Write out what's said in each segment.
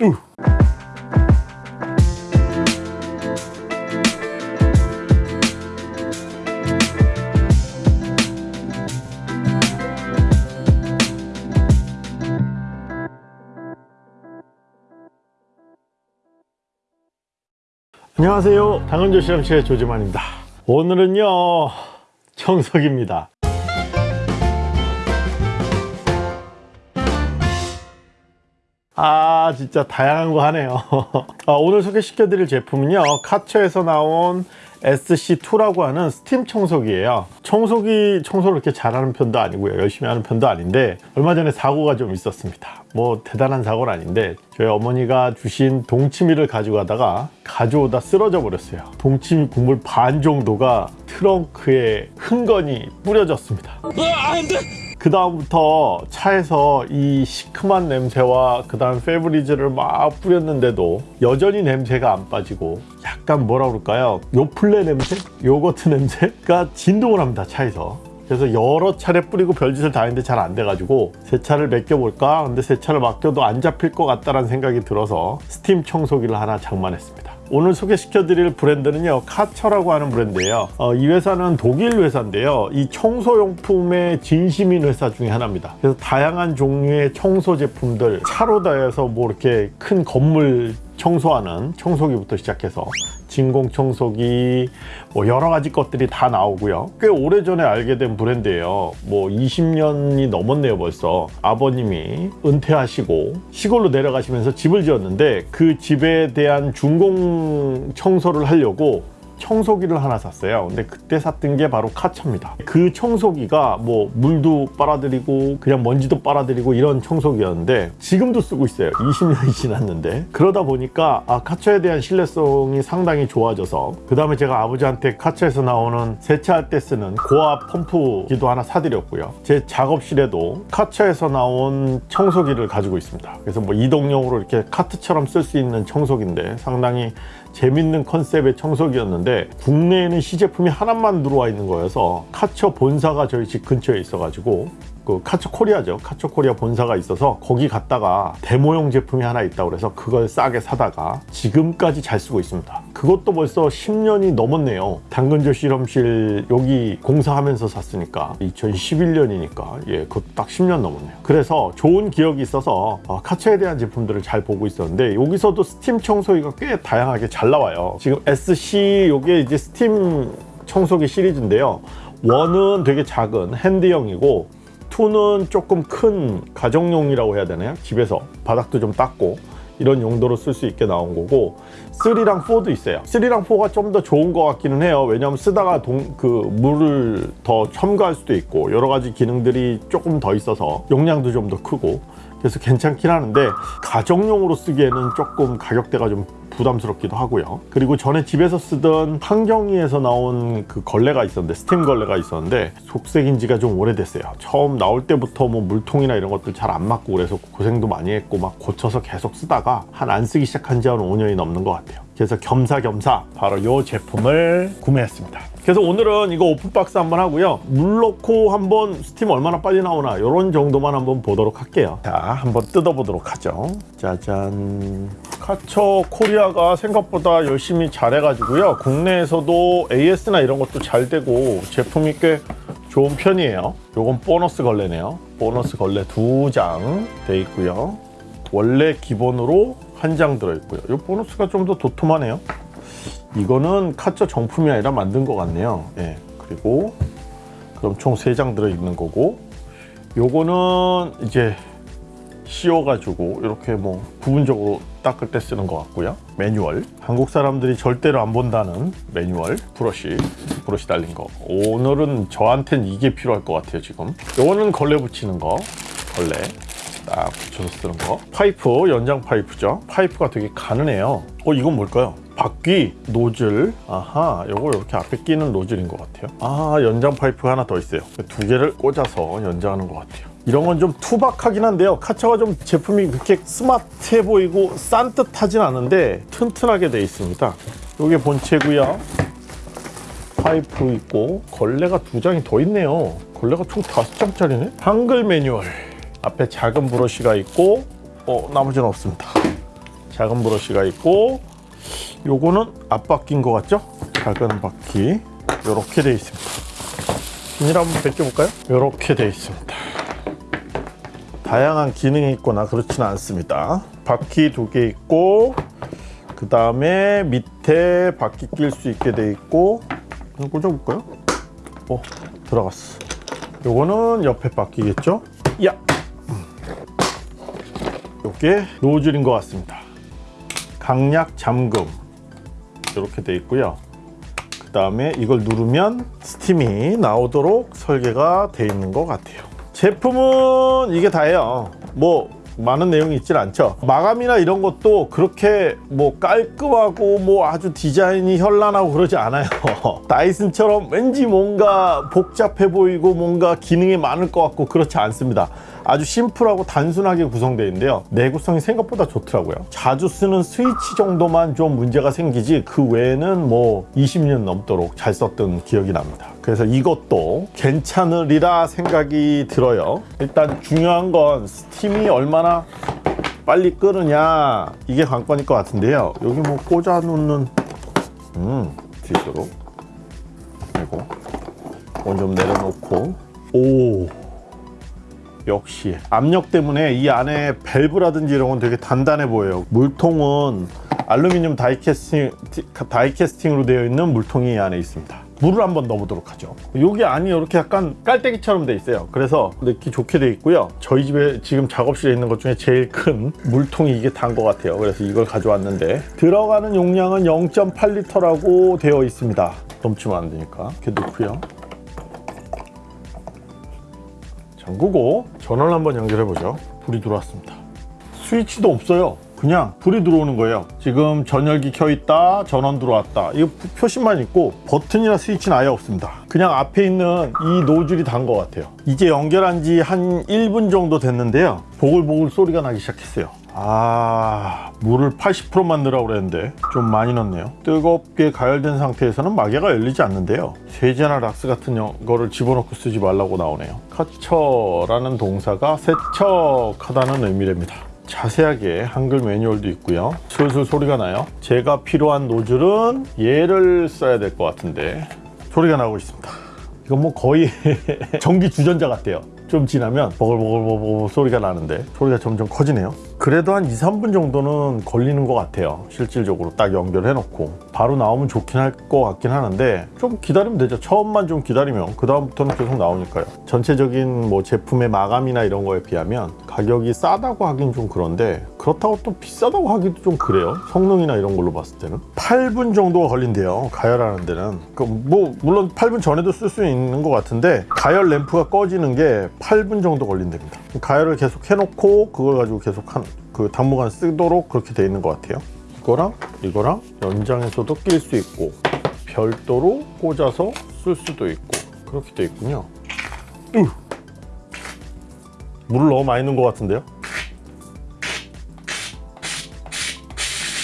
으. 안녕하세요 당근조 실험실의 조지만입니다 오늘은요 청석입니다 아 진짜 다양한 거 하네요. 아, 오늘 소개시켜 드릴 제품은요 카처에서 나온 SC2라고 하는 스팀 청소기예요. 청소기 청소를 그렇게 잘하는 편도 아니고요 열심히 하는 편도 아닌데 얼마 전에 사고가 좀 있었습니다. 뭐 대단한 사고는 아닌데 저희 어머니가 주신 동치미를 가지고 가다가 가져오다 쓰러져 버렸어요. 동치미 국물 반 정도가 트렁크에 흥건히 뿌려졌습니다 그 다음부터 차에서 이 시큼한 냄새와 그 다음 페브리즈를 막 뿌렸는데도 여전히 냄새가 안 빠지고 약간 뭐라 그럴까요? 요플레 냄새? 요거트 냄새가 진동을 합니다 차에서. 그래서 여러 차례 뿌리고 별짓을 다 했는데 잘 안 돼가지고 세차를 맡겨볼까? 근데 세차를 맡겨도 안 잡힐 것 같다는 생각이 들어서 스팀 청소기를 하나 장만했습니다 오늘 소개시켜 드릴 브랜드는요 카처라고 하는 브랜드예요. 어, 이 회사는 독일 회사인데요. 이 청소용품에 진심인 회사 중에 하나입니다. 그래서 다양한 종류의 청소 제품들 차로 다해서 뭐 이렇게 큰 건물 청소하는 청소기부터 시작해서 진공 청소기 뭐 여러 가지 것들이 다 나오고요. 꽤 오래전에 알게 된 브랜드예요. 뭐 20년이 넘었네요 벌써. 아버님이 은퇴하시고 시골로 내려가시면서 집을 지었는데 그 집에 대한 중공 청소를 하려고 청소기를 하나 샀어요. 근데 그때 샀던 게 바로 카차입니다. 그 청소기가 뭐 물도 빨아들이고 그냥 먼지도 빨아들이고 이런 청소기였는데 지금도 쓰고 있어요. 20년이 지났는데. 그러다 보니까 아 카차에 대한 신뢰성이 상당히 좋아져서 그 다음에 제가 아버지한테 카차에서 나오는 세차할 때 쓰는 고압 펌프기도 하나 사드렸고요. 제 작업실에도 카차에서 나온 청소기를 가지고 있습니다. 그래서 뭐 이동용으로 이렇게 카트처럼 쓸 수 있는 청소기인데 상당히 재밌는 컨셉의 청소기였는데 국내에는 시제품이 하나만 들어와 있는 거여서 카처 본사가 저희 집 근처에 있어가지고 그 카처 코리아죠. 카처 코리아 본사가 있어서 거기 갔다가 데모용 제품이 하나 있다고 그래서 그걸 싸게 사다가 지금까지 잘 쓰고 있습니다. 그것도 벌써 10년이 넘었네요. 당근조 실험실 여기 공사하면서 샀으니까 2011년이니까 예 그것도 딱 10년 넘었네요. 그래서 좋은 기억이 있어서 어, 카처에 대한 제품들을 잘 보고 있었는데 여기서도 스팀 청소기가 꽤 다양하게 잘 나와요. 지금 SC 요게 이제 스팀 청소기 시리즈인데요. 원은 되게 작은 핸드형이고 2는 조금 큰 가정용이라고 해야 되나요? 집에서 바닥도 좀 닦고 이런 용도로 쓸 수 있게 나온 거고 3랑 4도 있어요 3랑 4가 좀 더 좋은 것 같기는 해요 왜냐하면 쓰다가 동, 그 물을 더 첨가할 수도 있고 여러 가지 기능들이 조금 더 있어서 용량도 좀 더 크고 그래서 괜찮긴 하는데 가정용으로 쓰기에는 조금 가격대가 좀 부담스럽기도 하고요. 그리고 전에 집에서 쓰던 한경희에서 나온 그 걸레가 있었는데 스팀 걸레가 있었는데 속썩인 지가 좀 오래됐어요. 처음 나올 때부터 뭐 물통이나 이런 것들 잘 안 맞고 그래서 고생도 많이 했고 막 고쳐서 계속 쓰다가 한 안 쓰기 시작한 지 한 5년이 넘는 것 같아요. 그래서 겸사겸사 바로 이 제품을 구매했습니다 그래서 오늘은 이거 open box 한번 하고요. 물 넣고 한번 스팀 얼마나 빨리 나오나 이런 정도만 한번 보도록 할게요. 자 한번 뜯어보도록 하죠. 짜잔. 카처 코리아가 생각보다 열심히 잘 해가지고요. 국내에서도 AS나 이런 것도 잘 되고 제품이 꽤 좋은 편이에요. 요건 보너스 걸레네요. 보너스 걸레 두 장 돼 있고요. 원래 기본으로 한 장 들어있고요. 이 보너스가 좀 더 도톰하네요 이거는 카처 정품이 아니라 만든 것 같네요. 예, 그리고 그럼 총세장 들어있는 거고 요거는 이제 씌워가지고 이렇게 뭐 부분적으로 닦을 때 쓰는 것 같고요. 매뉴얼. 한국 사람들이 절대로 안 본다는 매뉴얼. 브러쉬. 브러쉬 달린 거. 오늘은 저한텐 이게 필요할 것 같아요 지금. 요거는 걸레 붙이는 거. 걸레 딱 붙여서 쓰는 거? 파이프 연장 파이프죠. 파이프가 되게 가느네요. 어 이건 뭘까요? 바퀴 노즐. 아하 요거 이렇게 앞에 끼는 노즐인 것 같아요. 아 연장 파이프가 하나 더 있어요. 두 개를 꽂아서 연장하는 것 같아요. 이런 건 좀 투박하긴 한데요. 카처가 좀 제품이 그렇게 스마트해 보이고 싼 듯하진 않은데 튼튼하게 되어 있습니다. 요게 본체고요. 파이프 있고 걸레가 두 장이 더 있네요. 걸레가 총 다섯 장짜리네? 한글 매뉴얼 앞에 작은 브러쉬가 있고 어 나머지는 없습니다 작은 브러쉬가 있고 요거는 앞바퀴인 것 같죠? 작은 바퀴 이렇게 돼 있습니다. 비닐 한번 벗겨볼까요? 이렇게 돼 있습니다. 다양한 기능이 있거나 그렇지는 않습니다. 바퀴 두 개 있고 그 다음에 밑에 바퀴 낄 수 있게 돼 있고 이거 꽂아볼까요? 어 들어갔어. 요거는 옆에 바퀴겠죠? 야. 요게 노즐인 것 같습니다. 강약 잠금 이렇게 돼 있고요. 그 다음에 이걸 누르면 스팀이 나오도록 설계가 돼 있는 것 같아요. 제품은 이게 다예요. 뭐 많은 내용이 있진 않죠. 마감이나 이런 것도 그렇게 뭐 깔끔하고 뭐 아주 디자인이 현란하고 그러지 않아요. 다이슨처럼 왠지 뭔가 복잡해 보이고 뭔가 기능이 많을 것 같고 그렇지 않습니다. 아주 심플하고 단순하게 구성되어 있는데요. 내구성이 생각보다 좋더라고요. 자주 쓰는 스위치 정도만 좀 문제가 생기지 그 외에는 뭐 20년 넘도록 잘 썼던 기억이 납니다. 그래서 이것도 괜찮으리라 생각이 들어요. 일단 중요한 건 스팀이 얼마나 빨리 끓으냐 이게 관건일 것 같은데요. 여기 뭐 꽂아 놓는 음 뒤로 그리고 이건 좀 내려놓고 오 역시 압력 때문에 이 안에 밸브라든지 이런 건 되게 단단해 보여요. 물통은 알루미늄 다이캐스팅, 다이캐스팅으로 되어 있는 물통이 이 안에 있습니다. 물을 한번 넣어보도록 하죠. 여기 안이 이렇게 약간 깔때기처럼 돼 있어요. 그래서 넣기 좋게 돼 있고요. 저희 집에 지금 작업실에 있는 것 중에 제일 큰 물통이 이게 단 것 같아요. 그래서 이걸 가져왔는데 들어가는 용량은 0.8리터라고 되어 있습니다. 넘치면 안 되니까 이렇게 넣고요. 잠그고 전원을 한번 연결해 보죠. 불이 들어왔습니다. 스위치도 없어요. 그냥 불이 들어오는 거예요. 지금 전열기 켜 있다, 전원 들어왔다. 이거 표시만 있고 버튼이나 스위치는 아예 없습니다. 그냥 앞에 있는 이 노즐이 단 것 같아요. 이제 연결한 지 한 1분 정도 됐는데요. 보글보글 소리가 나기 시작했어요. 아 물을 80%만 넣으라고 그랬는데 좀 많이 넣네요 뜨겁게 가열된 상태에서는 마개가 열리지 않는데요 세제나 락스 같은 거를 집어넣고 쓰지 말라고 나오네요 커처라는 동사가 세척하다는 의미랍니다 자세하게 한글 매뉴얼도 있고요. 슬슬 소리가 나요. 제가 필요한 노즐은 얘를 써야 될 것 같은데 소리가 나고 있습니다. 이건 뭐 거의 전기 주전자 같아요. 좀 지나면 버글버글버글 소리가 나는데 소리가 점점 커지네요 그래도 한 2, 3분 정도는 걸리는 것 같아요. 실질적으로 딱 연결해 놓고. 바로 나오면 좋긴 할 것 같긴 하는데 좀 기다리면 되죠. 처음만 좀 기다리면. 그 다음부터는 계속 나오니까요. 전체적인 뭐 제품의 마감이나 이런 거에 비하면 가격이 싸다고 하긴 좀 그런데 그렇다고 또 비싸다고 하기도 좀 그래요. 성능이나 이런 걸로 봤을 때는. 8분 정도가 걸린대요. 가열하는 데는. 그뭐 물론 8분 전에도 쓸 수 있는 것 같은데 가열 램프가 꺼지는 게 8분 정도 걸린답니다. 가열을 계속 해놓고 그걸 가지고 계속 한 그 당분간 쓰도록 그렇게 돼 있는 것 같아요. 이거랑 이거랑 연장해서도 낄 수 있고 별도로 꽂아서 쓸 수도 있고 그렇게 돼 있군요. 으. 물을 너무 많이 넣은 것 같은데요?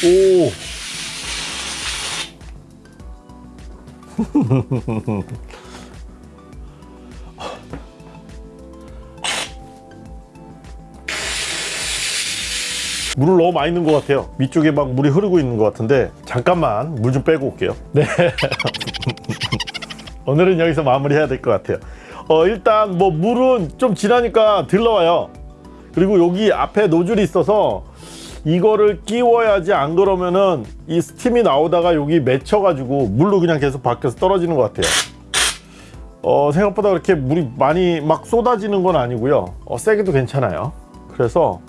오 물을 너무 많이 넣은 것 같아요. 위쪽에 막 물이 흐르고 있는 것 같은데 잠깐만 물 좀 빼고 올게요. 네. 오늘은 여기서 마무리해야 될 것 같아요. 어, 일단 뭐 물은 좀 지나니까 들러와요. 그리고 여기 앞에 노즐이 있어서 이거를 끼워야지 안 그러면은 이 스팀이 나오다가 여기 맺혀 가지고 물로 그냥 계속 밖에서 떨어지는 것 같아요. 어, 생각보다 그렇게 물이 많이 막 쏟아지는 건 아니고요. 어, 세게도 괜찮아요. 그래서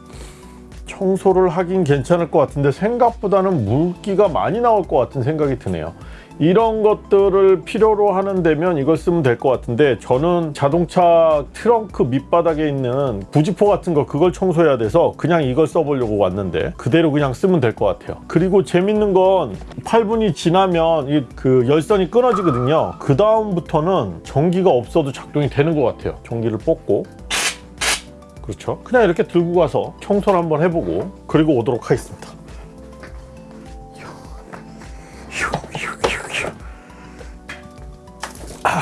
청소를 하긴 괜찮을 것 같은데 생각보다는 물기가 많이 나올 것 같은 생각이 드네요. 이런 것들을 필요로 하는 데면 이걸 쓰면 될 것 같은데 저는 자동차 트렁크 밑바닥에 있는 부지포 같은 거 그걸 청소해야 돼서 그냥 이걸 써보려고 왔는데 그대로 그냥 쓰면 될 것 같아요. 그리고 재밌는 건 8분이 지나면 이그 열선이 끊어지거든요. 그 다음부터는 전기가 없어도 작동이 되는 것 같아요. 전기를 뽑고 그렇죠? 그냥 이렇게 들고 가서 청소를 한번 해보고 그리고 오도록 하겠습니다. 아,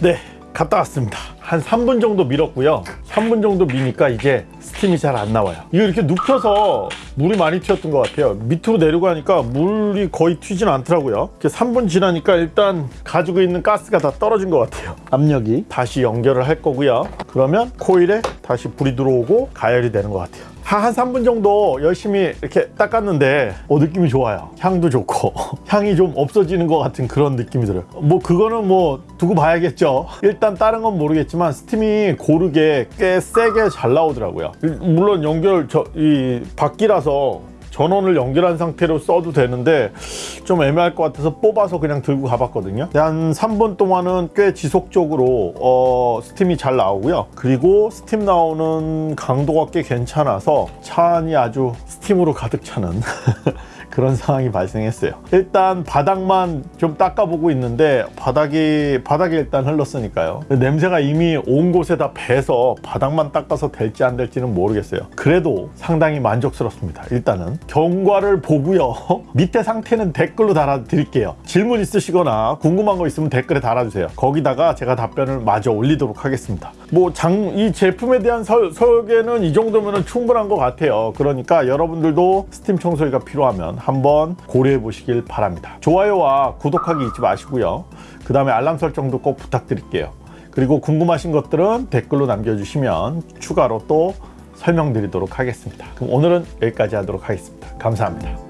네 갔다 왔습니다 한 3분 정도 밀었고요 3분 정도 미니까 이제 스팀이 잘 안 나와요. 이거 이렇게 눕혀서 물이 많이 튀었던 것 같아요. 밑으로 내려가니까 물이 거의 튀지는 않더라고요. 이렇게 3분 지나니까 일단 가지고 있는 가스가 다 떨어진 것 같아요. 압력이 다시 연결을 할 거고요. 그러면 코일에 다시 불이 들어오고 가열이 되는 것 같아요. 한 3분 정도 열심히 이렇게 닦았는데 어, 느낌이 좋아요. 향도 좋고 향이 좀 없어지는 것 같은 그런 느낌이 들어요. 뭐 그거는 뭐 두고 봐야겠죠. 일단 다른 건 모르겠지만 스팀이 고르게 꽤 세게 잘 나오더라고요. 물론 연결 저 이 바퀴라서 전원을 연결한 상태로 써도 되는데 좀 애매할 것 같아서 뽑아서 그냥 들고 가봤거든요. 한 3분 동안은 꽤 지속적으로 어, 스팀이 잘 나오고요. 그리고 스팀 나오는 강도가 꽤 괜찮아서 차 안이 아주 스팀으로 가득 차는 그런 상황이 발생했어요. 일단 바닥만 좀 닦아보고 있는데 바닥이 바닥에 일단 흘렀으니까요. 냄새가 이미 온 곳에 다 배서 바닥만 닦아서 될지 안 될지는 모르겠어요. 그래도 상당히 만족스럽습니다. 일단은 경과를 보고요. 밑에 상태는 댓글로 달아드릴게요. 질문 있으시거나 궁금한 거 있으면 댓글에 달아주세요. 거기다가 제가 답변을 마저 올리도록 하겠습니다. 뭐 장 이 제품에 대한 설, 설계는 이 정도면 충분한 것 같아요. 그러니까 여러분들도 스팀 청소기가 필요하면 한번 고려해 보시길 바랍니다. 좋아요와 구독하기 잊지 마시고요. 그 다음에 알람 설정도 꼭 부탁드릴게요. 그리고 궁금하신 것들은 댓글로 남겨주시면 추가로 또 설명드리도록 하겠습니다. 그럼 오늘은 여기까지 하도록 하겠습니다. 감사합니다.